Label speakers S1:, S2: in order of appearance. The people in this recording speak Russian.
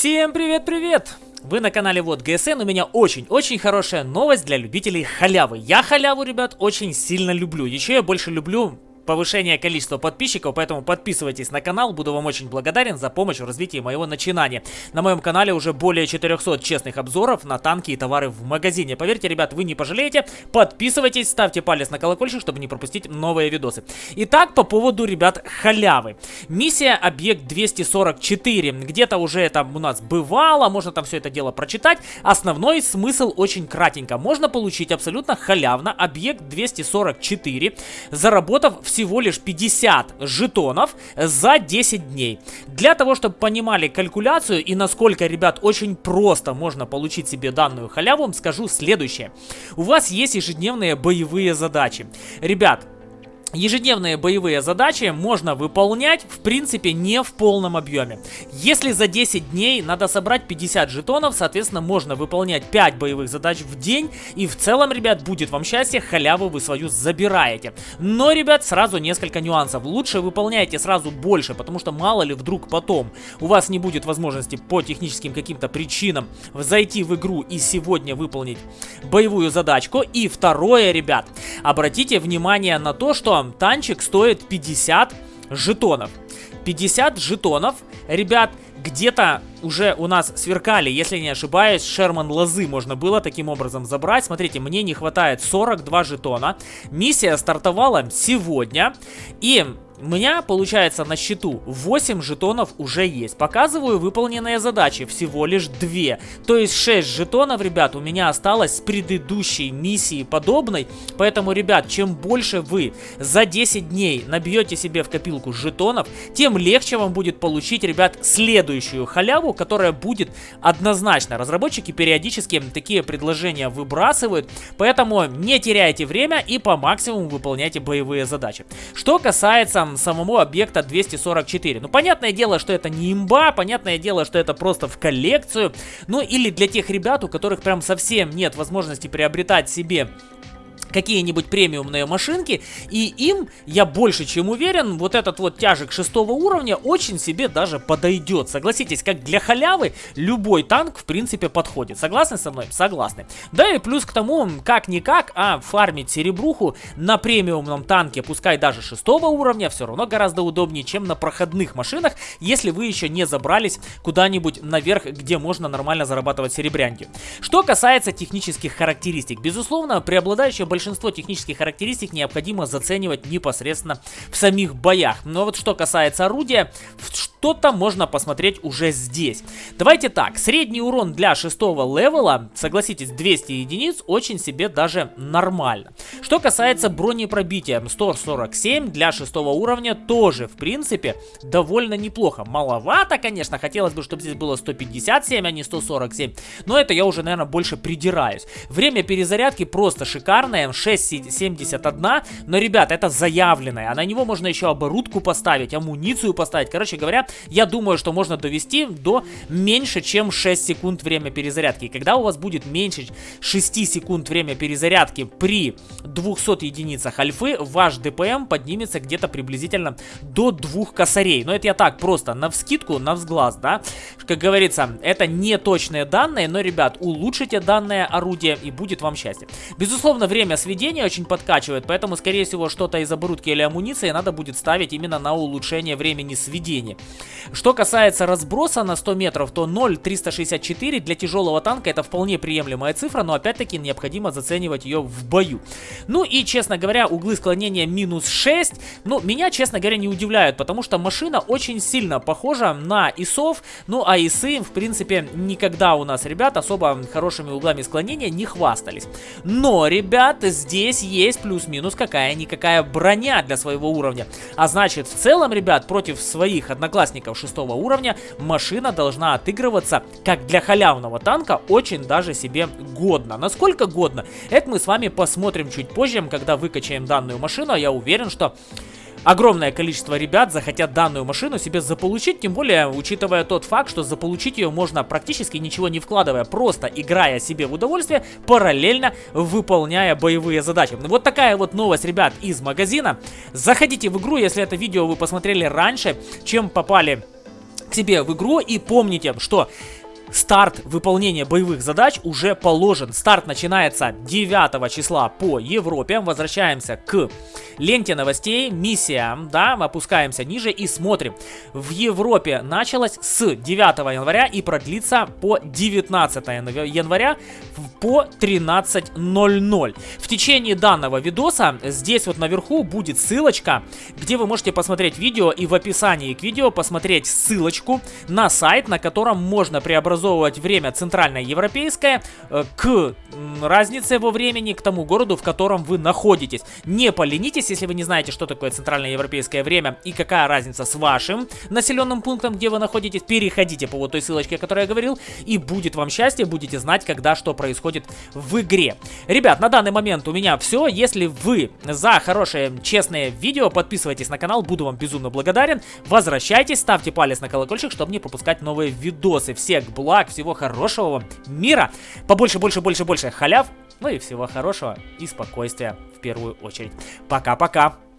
S1: Всем привет-привет! Вы на канале Вот ГСН, у меня очень-очень хорошая новость для любителей халявы. Я халяву, ребят, очень сильно люблю. Еще я больше люблю повышение количества подписчиков, поэтому подписывайтесь на канал, буду вам очень благодарен за помощь в развитии моего начинания. На моем канале уже более 400 честных обзоров на танки и товары в магазине. Поверьте, ребят, вы не пожалеете, подписывайтесь, ставьте палец на колокольчик, чтобы не пропустить новые видосы. Итак, по поводу, ребят, халявы. Миссия объект 244, где-то уже это у нас бывало, можно там все это дело прочитать. Основной смысл очень кратенько. Можно получить абсолютно халявно объект 244, заработав все всего лишь 50 жетонов за 10 дней. Для того, чтобы понимали калькуляцию и насколько, ребят, очень просто можно получить себе данную халяву, скажу следующее. У вас есть ежедневные боевые задачи. Ребят, Ежедневные боевые задачи можно выполнять, в принципе, не в полном объеме. Если за 10 дней надо собрать 50 жетонов, соответственно, можно выполнять 5 боевых задач в день. И в целом, ребят, будет вам счастье, халяву вы свою забираете. Но, ребят, сразу несколько нюансов. Лучше выполняйте сразу больше, потому что мало ли вдруг потом у вас не будет возможности по техническим каким-то причинам зайти в игру и сегодня выполнить боевую задачку. И второе, ребят, обратите внимание на то, что танчик стоит 50 жетонов. 50 жетонов, ребят, где-то уже у нас сверкали, если не ошибаюсь, Шерман Лозы можно было таким образом забрать. Смотрите, мне не хватает 42 жетона. Миссия стартовала сегодня. И у меня, получается, на счету 8 жетонов уже есть. Показываю выполненные задачи, всего лишь 2. То есть 6 жетонов, ребят, у меня осталось с предыдущей миссии подобной. Поэтому, ребят, чем больше вы за 10 дней набьете себе в копилку жетонов, тем легче вам будет получить, ребят, следующую халяву, которая будет однозначно. Разработчики периодически такие предложения выбрасывают, поэтому не теряйте время и по максимуму выполняйте боевые задачи. Что касается самому объекта 244. Ну, понятное дело, что это не имба, понятное дело, что это просто в коллекцию. Ну, или для тех ребят, у которых прям совсем нет возможности приобретать себе какие-нибудь премиумные машинки, и им, я больше чем уверен, вот этот вот тяжек шестого уровня очень себе даже подойдет. Согласитесь, как для халявы любой танк в принципе подходит. Согласны со мной? Согласны. Да и плюс к тому, как-никак, а фармить серебруху на премиумном танке, пускай даже шестого уровня, все равно гораздо удобнее, чем на проходных машинах, если вы еще не забрались куда-нибудь наверх, где можно нормально зарабатывать серебрянки. Что касается технических характеристик, безусловно, преобладающее большинство большинство технических характеристик необходимо заценивать непосредственно в самих боях. Но вот что касается орудия, что-то можно посмотреть уже здесь. Давайте так, средний урон для шестого левела, согласитесь, 200 единиц, очень себе даже нормально. Что касается бронепробития, 147 для шестого уровня тоже, в принципе, довольно неплохо. Маловато, конечно, хотелось бы, чтобы здесь было 157, а не 147, но это я уже, наверное, больше придираюсь. Время перезарядки просто шикарное, м 6,71. Но, ребят, это заявленное. А на него можно еще оборудку поставить, амуницию поставить. Короче говоря, я думаю, что можно довести до меньше, чем 6 секунд время перезарядки. И когда у вас будет меньше 6 секунд время перезарядки при 200 единицах альфы, ваш ДПМ поднимется где-то приблизительно до 2 косарей. Но это я так просто, на вскидку, на взглаз, да. Как говорится, это не точные данные, но, ребят, улучшите данное орудие и будет вам счастье. Безусловно, время сведения очень подкачивает, поэтому, скорее всего, что-то из оборудки или амуниции надо будет ставить именно на улучшение времени сведения. Что касается разброса на 100 метров, то 0,364 для тяжелого танка это вполне приемлемая цифра, но опять-таки необходимо заценивать ее в бою. Ну и, честно говоря, углы склонения минус 6, ну, меня, честно говоря, не удивляют, потому что машина очень сильно похожа на ИСов, ну, а ИСы, в принципе, никогда у нас, ребят, особо хорошими углами склонения не хвастались. Но, ребят, здесь есть плюс-минус какая-никакая броня для своего уровня. А значит, в целом, ребят, против своих одноклассников шестого уровня машина должна отыгрываться, как для халявного танка, очень даже себе годно. Насколько годно? Это мы с вами посмотрим чуть позже, когда выкачаем данную машину. А я уверен, что огромное количество ребят захотят данную машину себе заполучить, тем более, учитывая тот факт, что заполучить ее можно практически ничего не вкладывая, просто играя себе в удовольствие, параллельно выполняя боевые задачи. Вот такая вот новость, ребят, из магазина. Заходите в игру, если это видео вы посмотрели раньше, чем попали к себе в игру и помните, что Старт выполнения боевых задач уже положен. Старт начинается 9 числа по Европе. Возвращаемся к ленте новостей, миссия, да, опускаемся ниже и смотрим. В Европе началось с 9 января и продлится по 19 января по 13.00. В течение данного видоса здесь вот наверху будет ссылочка, где вы можете посмотреть видео и в описании к видео посмотреть ссылочку на сайт, на котором можно преобразовать преобразовывать время центральное европейское э, к разнице во времени, к тому городу, в котором вы находитесь. Не поленитесь, если вы не знаете, что такое центральное европейское время и какая разница с вашим населенным пунктом, где вы находитесь. Переходите по вот той ссылочке, о которой я говорил, и будет вам счастье, будете знать, когда что происходит в игре. Ребят, на данный момент у меня все. Если вы за хорошее, честное видео, подписывайтесь на канал, буду вам безумно благодарен. Возвращайтесь, ставьте палец на колокольчик, чтобы не пропускать новые видосы. Всех благ благ, всего хорошего вам, мира, побольше, больше, больше, больше халяв, ну и всего хорошего и спокойствия в первую очередь. Пока-пока!